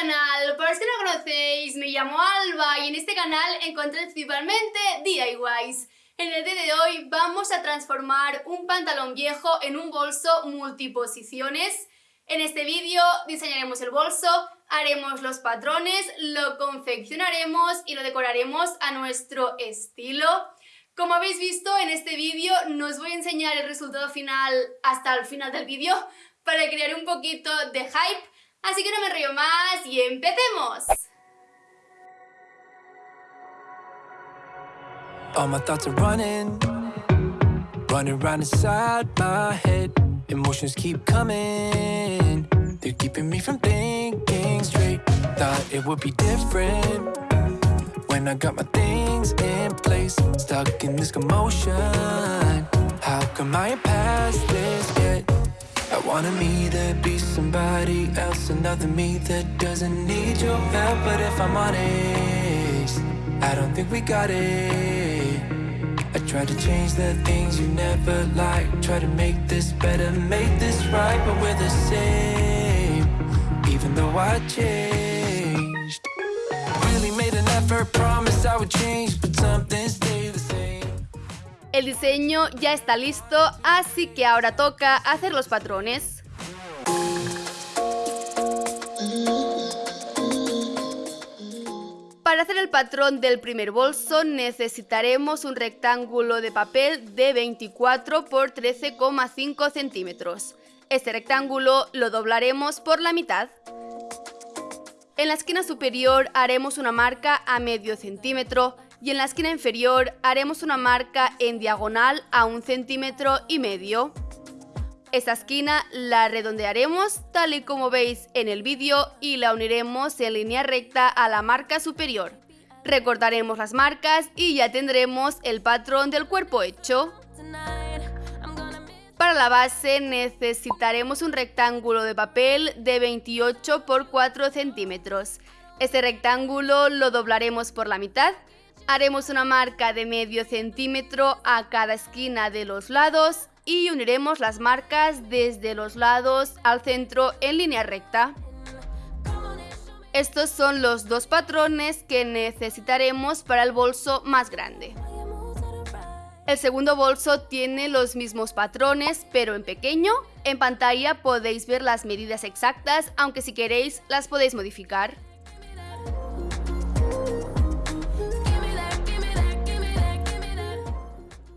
canal, para los que no conocéis, me llamo Alba y en este canal encontré principalmente DIYs. En el día de hoy vamos a transformar un pantalón viejo en un bolso multiposiciones. En este vídeo diseñaremos el bolso, haremos los patrones, lo confeccionaremos y lo decoraremos a nuestro estilo. Como habéis visto en este vídeo, no os voy a enseñar el resultado final hasta el final del vídeo para crear un poquito de hype Así que no me río más y empecemos. All my thoughts are running, running around inside my head. Emotions keep coming, they're keeping me from thinking straight. Thought it would be different when I got my things in place. Stuck in this commotion. How come I ain't past this yet? I wanted me to be somebody else Another me that doesn't need your help. But if I'm honest I don't think we got it. I try to change the things you never liked. Try to make this better, make this right. But we're the same Even though I changed. Really made an effort, promised I would change. But something's same El diseño ya está listo, así que ahora toca hacer los patrones. Para hacer el patrón del primer bolso necesitaremos un rectángulo de papel de 24 por 13,5 centímetros. Este rectángulo lo doblaremos por la mitad. En la esquina superior haremos una marca a medio centímetro y en la esquina inferior haremos una marca en diagonal a un centímetro y medio. Esta esquina la redondearemos tal y como veis en el vídeo y la uniremos en línea recta a la marca superior. Recortaremos las marcas y ya tendremos el patrón del cuerpo hecho. Para la base necesitaremos un rectángulo de papel de 28 por 4 centímetros. Este rectángulo lo doblaremos por la mitad Haremos una marca de medio centímetro a cada esquina de los lados y uniremos las marcas desde los lados al centro en línea recta. Estos son los dos patrones que necesitaremos para el bolso más grande. El segundo bolso tiene los mismos patrones, pero en pequeño. En pantalla podéis ver las medidas exactas, aunque si queréis las podéis modificar.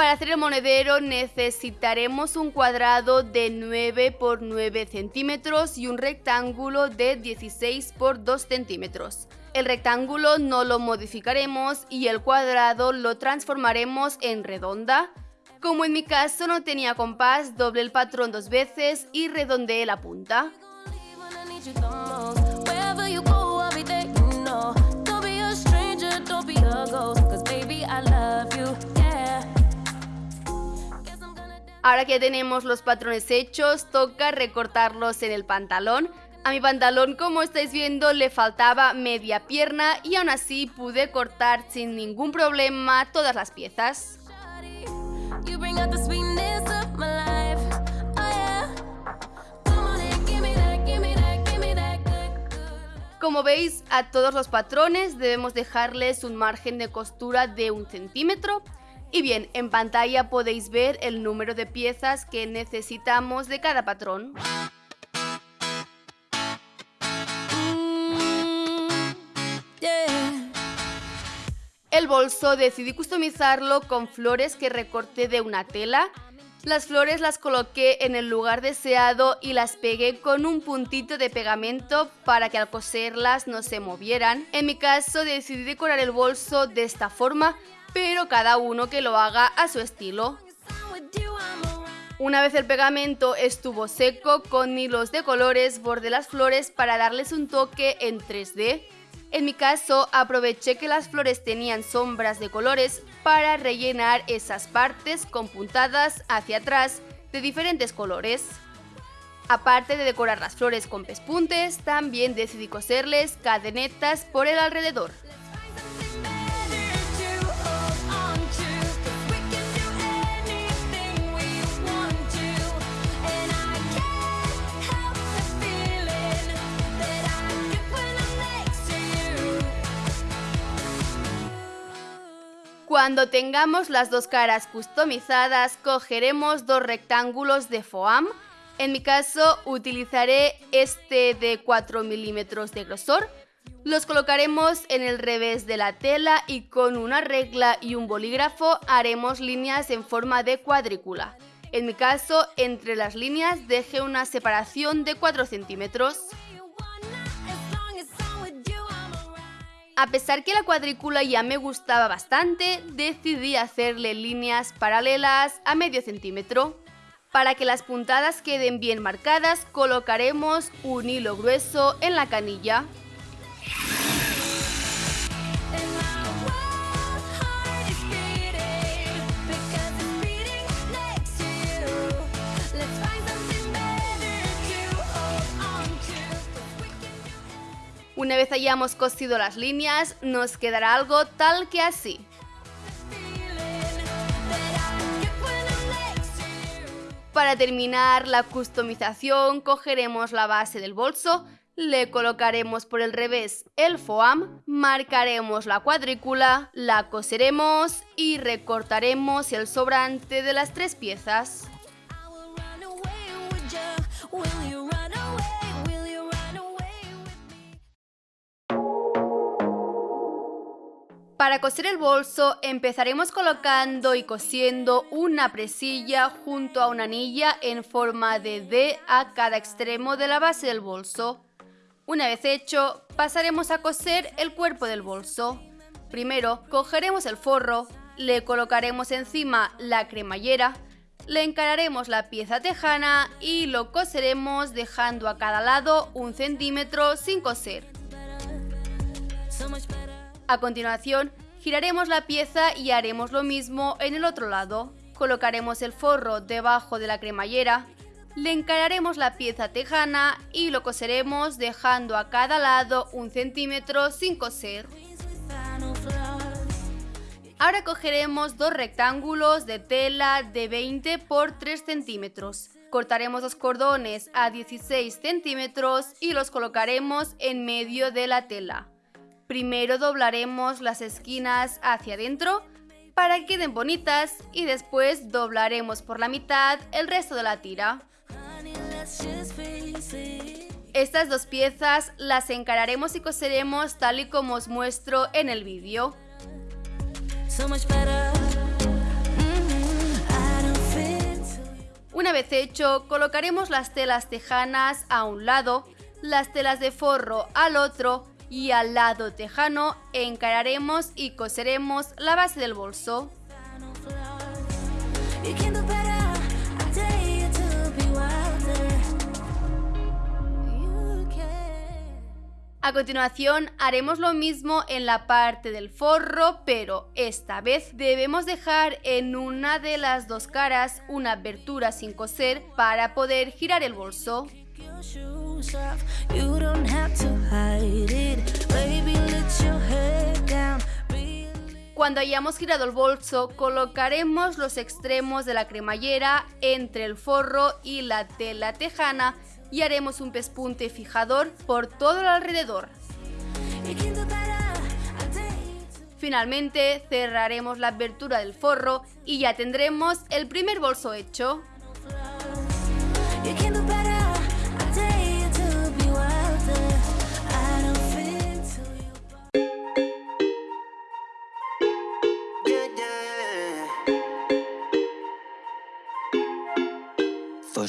Para hacer el monedero necesitaremos un cuadrado de 9 por 9 centímetros y un rectángulo de 16 por 2 centímetros. El rectángulo no lo modificaremos y el cuadrado lo transformaremos en redonda. Como en mi caso no tenía compás, doble el patrón dos veces y redondeé la punta. Ahora que tenemos los patrones hechos, toca recortarlos en el pantalón. A mi pantalón, como estáis viendo, le faltaba media pierna y aún así pude cortar sin ningún problema todas las piezas. Como veis, a todos los patrones debemos dejarles un margen de costura de un centímetro y bien, en pantalla podéis ver el número de piezas que necesitamos de cada patrón. El bolso decidí customizarlo con flores que recorté de una tela. Las flores las coloqué en el lugar deseado y las pegué con un puntito de pegamento para que al coserlas no se movieran. En mi caso decidí decorar el bolso de esta forma pero cada uno que lo haga a su estilo. Una vez el pegamento estuvo seco, con hilos de colores bordé las flores para darles un toque en 3D. En mi caso, aproveché que las flores tenían sombras de colores para rellenar esas partes con puntadas hacia atrás de diferentes colores. Aparte de decorar las flores con pespuntes, también decidí coserles cadenetas por el alrededor. Cuando tengamos las dos caras customizadas, cogeremos dos rectángulos de foam. En mi caso utilizaré este de 4 milímetros de grosor. Los colocaremos en el revés de la tela y con una regla y un bolígrafo haremos líneas en forma de cuadrícula. En mi caso, entre las líneas deje una separación de 4 centímetros. A pesar que la cuadrícula ya me gustaba bastante, decidí hacerle líneas paralelas a medio centímetro. Para que las puntadas queden bien marcadas, colocaremos un hilo grueso en la canilla. Una vez hayamos cosido las líneas, nos quedará algo tal que así. Para terminar la customización, cogeremos la base del bolso, le colocaremos por el revés el foam, marcaremos la cuadrícula, la coseremos y recortaremos el sobrante de las tres piezas. Para coser el bolso empezaremos colocando y cosiendo una presilla junto a una anilla en forma de D a cada extremo de la base del bolso. Una vez hecho, pasaremos a coser el cuerpo del bolso. Primero, cogeremos el forro, le colocaremos encima la cremallera, le encararemos la pieza tejana y lo coseremos dejando a cada lado un centímetro sin coser. A continuación, giraremos la pieza y haremos lo mismo en el otro lado. Colocaremos el forro debajo de la cremallera, le encararemos la pieza tejana y lo coseremos dejando a cada lado un centímetro sin coser. Ahora cogeremos dos rectángulos de tela de 20 por 3 centímetros. Cortaremos los cordones a 16 centímetros y los colocaremos en medio de la tela. Primero doblaremos las esquinas hacia adentro para que queden bonitas y después doblaremos por la mitad el resto de la tira. Estas dos piezas las encararemos y coseremos tal y como os muestro en el vídeo. Una vez hecho, colocaremos las telas tejanas a un lado, las telas de forro al otro y al lado tejano encararemos y coseremos la base del bolso. A continuación haremos lo mismo en la parte del forro, pero esta vez debemos dejar en una de las dos caras una abertura sin coser para poder girar el bolso. Cuando hayamos girado el bolso, colocaremos los extremos de la cremallera entre el forro y la tela tejana y haremos un pespunte fijador por todo el alrededor. Finalmente cerraremos la abertura del forro y ya tendremos el primer bolso hecho.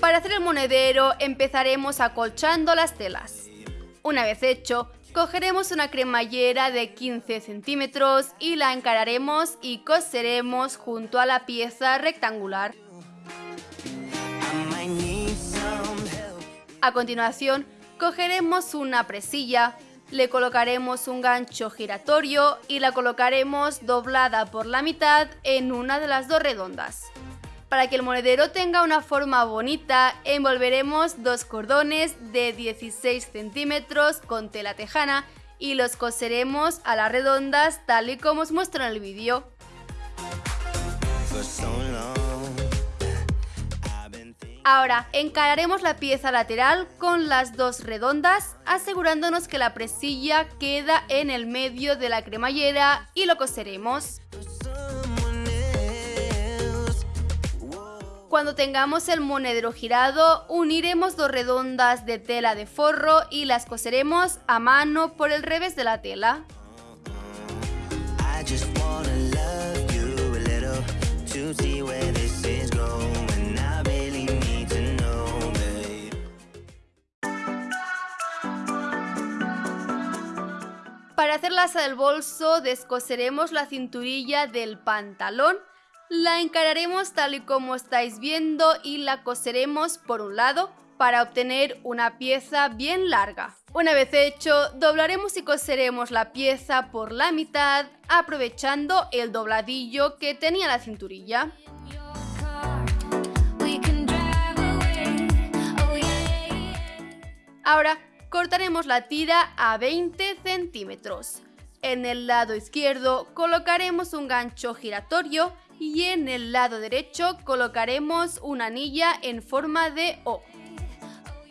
Para hacer el monedero empezaremos acolchando las telas. Una vez hecho, cogeremos una cremallera de 15 centímetros y la encararemos y coseremos junto a la pieza rectangular. A continuación, cogeremos una presilla, le colocaremos un gancho giratorio y la colocaremos doblada por la mitad en una de las dos redondas. Para que el monedero tenga una forma bonita, envolveremos dos cordones de 16 centímetros con tela tejana y los coseremos a las redondas tal y como os muestro en el vídeo. Ahora, encararemos la pieza lateral con las dos redondas, asegurándonos que la presilla queda en el medio de la cremallera y lo coseremos. Cuando tengamos el monedero girado, uniremos dos redondas de tela de forro y las coseremos a mano por el revés de la tela. Para hacer la asa del bolso descoseremos la cinturilla del pantalón, la encararemos tal y como estáis viendo y la coseremos por un lado para obtener una pieza bien larga. Una vez hecho, doblaremos y coseremos la pieza por la mitad aprovechando el dobladillo que tenía la cinturilla. Ahora cortaremos la tira a 20 centímetros. En el lado izquierdo colocaremos un gancho giratorio y en el lado derecho colocaremos una anilla en forma de O.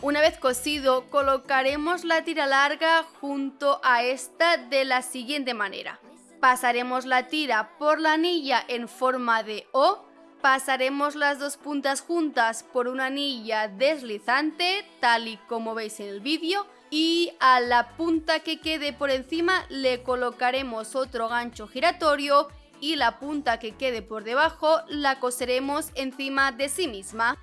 Una vez cosido, colocaremos la tira larga junto a esta de la siguiente manera. Pasaremos la tira por la anilla en forma de O Pasaremos las dos puntas juntas por una anilla deslizante, tal y como veis en el vídeo, y a la punta que quede por encima le colocaremos otro gancho giratorio y la punta que quede por debajo la coseremos encima de sí misma.